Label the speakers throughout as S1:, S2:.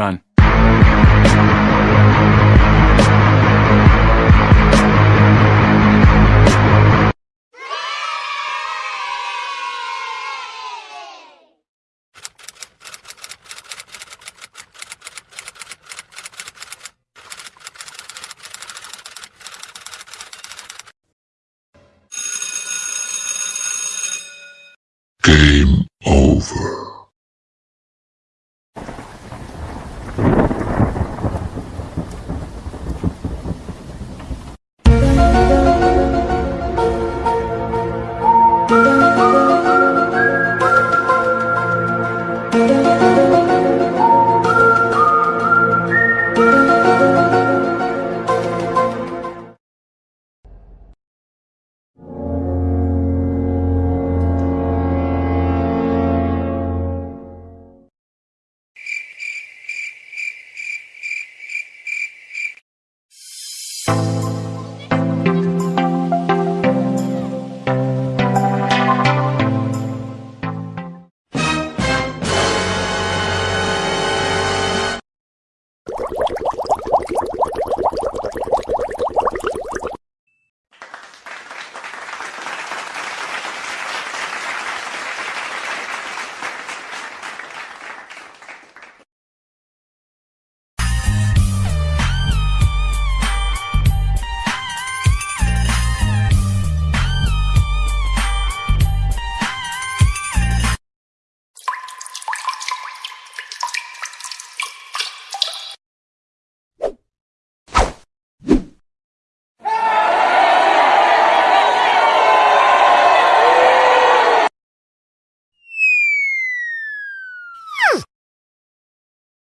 S1: run.
S2: Game.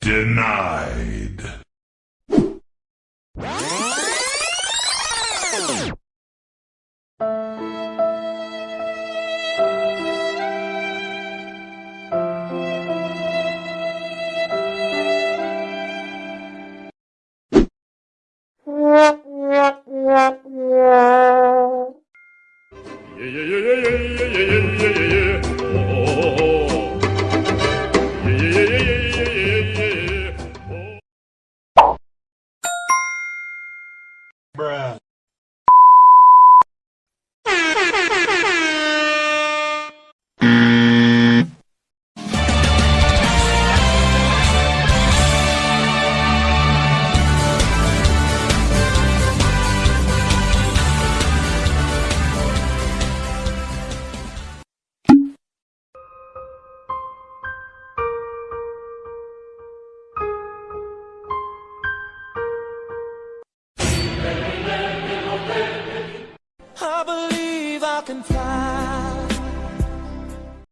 S1: Denied.
S3: Yeah, yeah, yeah, yeah, yeah, yeah, yeah, yeah, yeah,
S4: Bruh. Can fly.